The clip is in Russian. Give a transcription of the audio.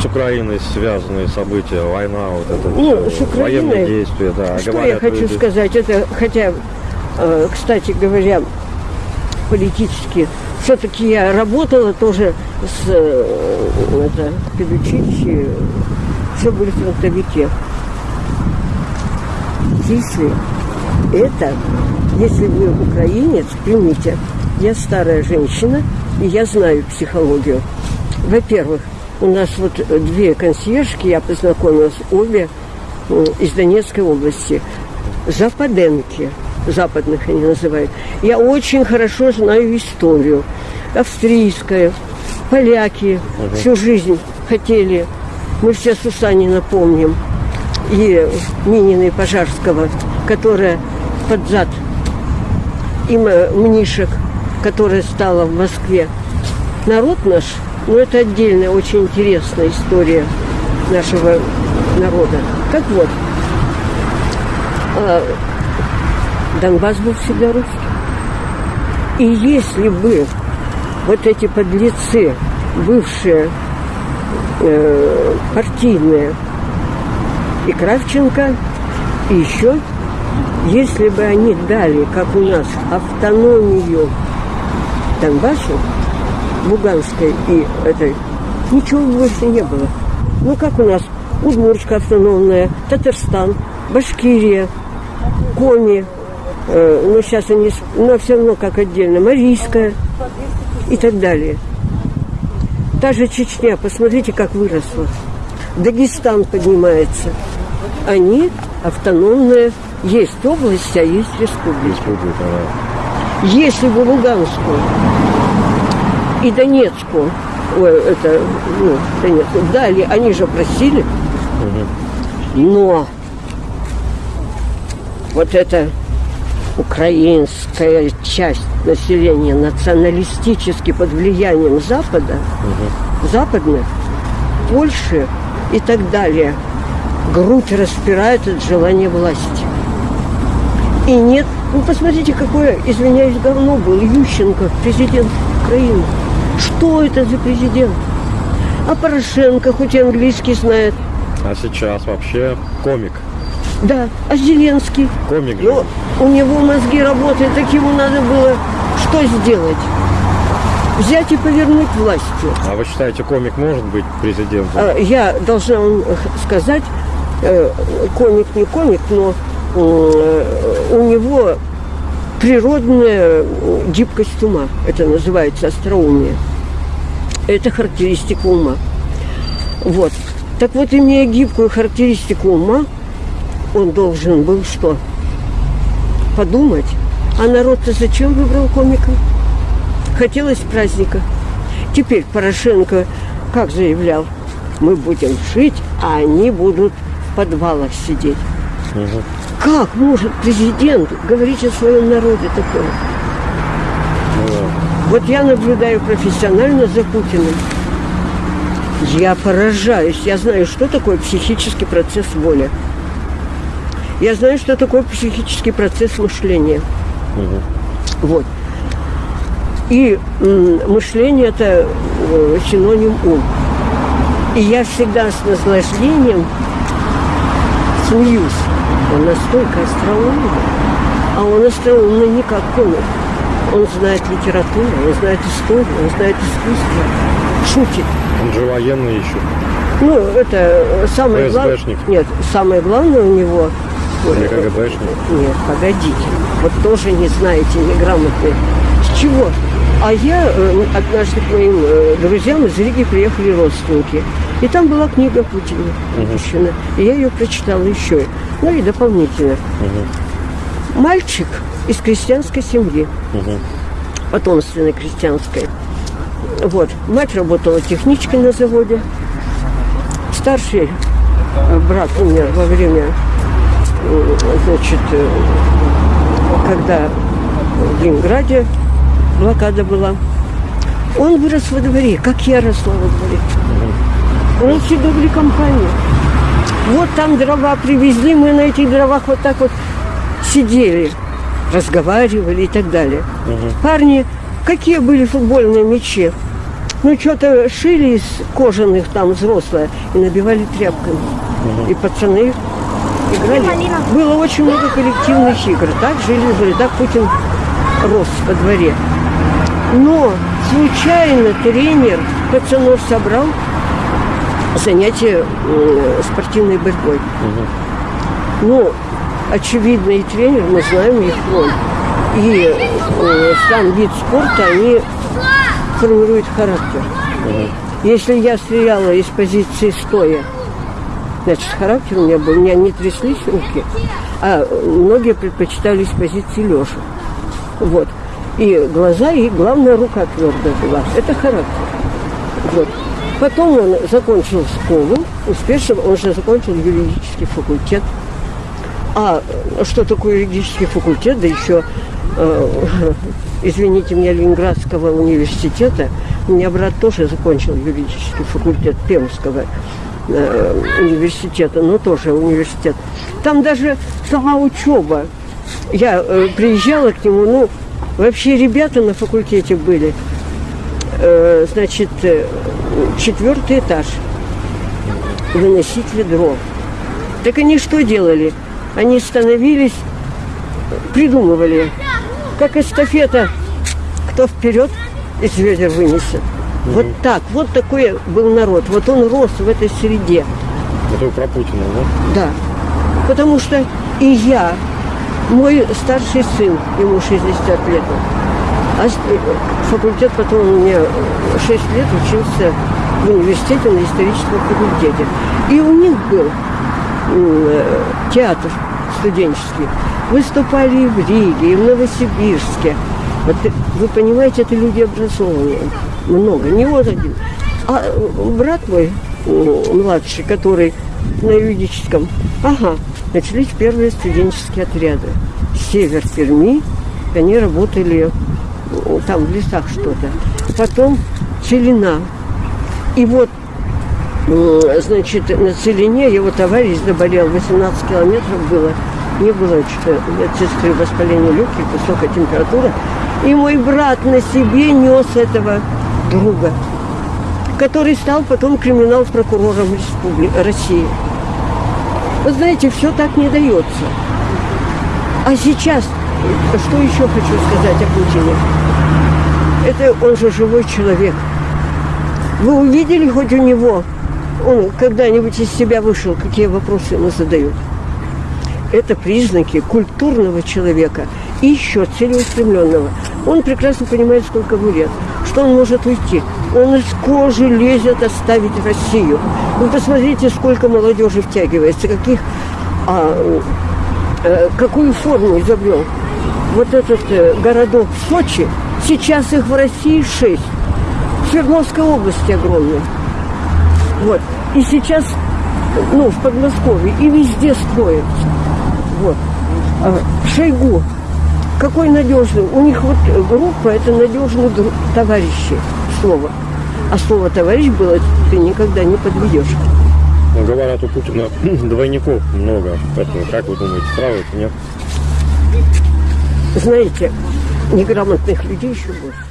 С Украиной связанные события, война, вот это всё, с Украиной- военные действия, да. Что я хочу люди- сказать? Это, хотя, э, кстати говоря, политически, все-таки я работала тоже с э, это, педучилище, все были фронтовики. Если это, если вы украинец, примите, я старая женщина, и я знаю психологию. Во-первых, у нас вот две консьержки, я познакомилась, обе э, из Донецкой области. Западенки, западных они называют. Я очень хорошо знаю историю. Австрийская, поляки всю жизнь хотели. Мы все Сусанина помним. И Минина и Пожарского, которая под зад и М- Мнишек, которая стала в Москве. Народ наш, ну это отдельная, очень интересная история нашего народа. Так вот, а, Донбасс был всегда русский. И если бы вот эти подлецы, бывшие э, партийные, и Кравченко, и еще, если бы они дали, как у нас, автономию Донбассу, Луганской и этой, ничего больше не было. Ну, как у нас Удмуртska автономная, Татарстан, Башкирия, Коми, э, ну, сейчас они, но все равно как отдельно, Марийская и так далее. Та же Чечня, посмотрите, как выросла. Дагестан поднимается. Они автономные. Есть области, а есть республики. Республика, да. Если бы Луганскую и Донецкую, ой, это, ну, Донецкую, дали, они же просили, но вот эта украинская часть населения националистически под влиянием Запада, западных, Польши и так далее, грудь распирает от желания власти. И нет, ну посмотрите, какое, извиняюсь, говно был Ющенко, президент Украины. Что это за президент? А Порошенко, хоть и английский знает. А сейчас вообще комик. Да, а Зеленский? Комик же. Ну, у него мозги работают, так ему надо было что сделать? Взять и повернуть властью. А вы считаете, комик может быть президентом? А, Я должна вам сказать, э, комик не комик, но э, у него природная гибкость ума. Это называется остроумие. Это характеристика ума. Вот. Так вот, имея гибкую характеристику ума, он должен был что? Подумать. А народ-то зачем выбрал комика? Хотелось праздника. Теперь Порошенко как заявлял, мы будем жить, а они будут в подвалах сидеть. Как может президент говорить о своем народе такое? Вот я наблюдаю профессионально за Путиным. Я поражаюсь. Я знаю, что такое психический процесс воли. Я знаю, что такое психический процесс мышления. Вот. И мышление это э, синоним ум. И я всегда с наслаждением смеюсь. Он настолько остроумный, а он остроумный не как комик. Он знает литературу, он знает историю, он знает искусство, шутит. Он же военный еще. Ну, это э, самое главное. Нет, самое главное у него. Или КГБшник. Нет, погодите. Вот тоже не знаете, неграмотные. С чего? А я э, однажды к моим э, друзьям из Риги приехали родственники. И там была книга Путина выпущена. И я ее прочитала еще. Ну и дополнительно. Мальчик из крестьянской семьи. Потомственной крестьянской. Вот. Мать работала техничкой на заводе. Старший э, брат умер во время, э, значит, э, когда в Ленинграде блокада была. Он вырос во дворе, как я росла во дворе. Нас всегда были компании. Вот там дрова привезли, мы на этих дровах вот так вот сидели, разговаривали и так далее. Парни, какие были футбольные мячи? Ну, что-то шили из кожаных там взрослые и набивали тряпками. И пацаны играли. Было очень много коллективных игр. Так жили, жили, так Путин рос во дворе. Но случайно тренер пацанов собрал занятия спортивной борьбой. Ну, очевидно, и тренер, мы знаем их роль. И э, сам вид спорта, они формируют характер. Если я стреляла из позиции стоя, значит, характер у меня был, у меня не тряслись руки, а многие предпочитали с позиции лежа. Вот. И глаза, и главная рука твердая была. Это характер. Вот. Потом он закончил школу, успешно, он же закончил юридический факультет. А что такое юридический факультет, да еще, э, извините меня, Ленинградского университета. У меня брат тоже закончил юридический факультет Пермского э, университета, но тоже университет. Там даже сама учеба. Я э, приезжала к нему, ну, вообще ребята на факультете были. Э, значит, э, четвертый этаж. Выносить ведро. Так они что делали? Они становились, придумывали, как эстафета, кто вперед из ведер вынесет. Вот так, вот такой был народ. Вот он рос в этой среде. Это вы про Путина, да? Да. Потому что и я, мой старший сын, ему 60 лет, а факультет потом у меня 6 лет учился в университете на историческом факультете. И у них был э, театр студенческий. Выступали и в Риге, и в Новосибирске. Вот, э, вы понимаете, это люди образованные. Много, не вот один. А э, брат мой, младший, который на юридическом, ага, начались первые студенческие отряды. Север Перми, они работали там в лесах что-то. Потом Целина. И вот, м, значит, на Целине его товарищ заболел, 18 километров было. Не было что-то медсестры воспаления легких, высокая температура. И мой брат на себе нес этого друга, который стал потом криминал-прокурором Республи... России. Вы знаете, все так не дается. А сейчас, что еще хочу сказать о Путине? Это он же живой человек. Вы увидели хоть у него, он когда-нибудь из себя вышел, какие вопросы ему задают? Это признаки культурного человека и еще целеустремленного. Он прекрасно понимает, сколько ему лет, что он может уйти. Он из кожи лезет оставить Россию. Вы посмотрите, сколько молодежи втягивается, каких, а, э, какую форму изобрел. Вот этот э, городок Сочи, сейчас их в России шесть. В Свердловской области огромный. Вот. И сейчас, ну, в Подмосковье, и везде строят. Вот. А, Шойгу. Какой надежный. У них вот группа, это надежные товарищи. Слово. А слово товарищ было, ты никогда не подведешь. Ну, говорят, у Путина двойников много. Поэтому, как вы думаете, правы это нет? Знаете, неграмотных людей еще больше.